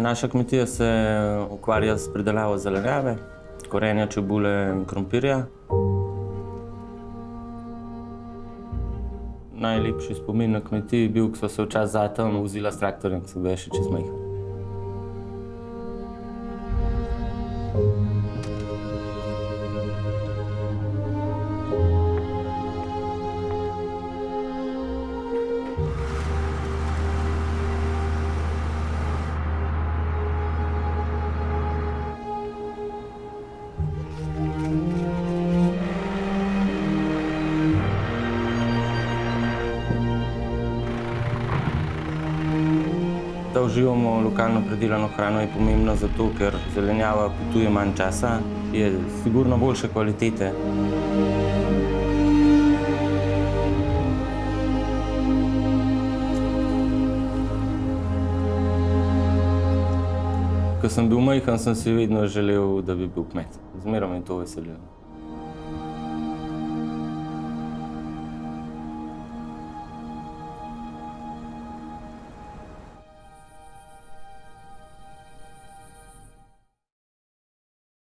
Naša kmetija se ukvarja s pridelavo zelenjave, korenja, čebule in krompirja. Najlepši spomin na kmetiji je bil, ko sva se včasih z atom vozila s traktorjem, ko sem bil še čisto majhen. Da uživamo lokalno pridelano hrano, je pomembno zato, ker zelenjava potuje manj časa, je sigurno boljše kvalitete. Ko sem bil majhen, sem si vedno želel, da bi bil kmet. Zmeraj me je to veselilo.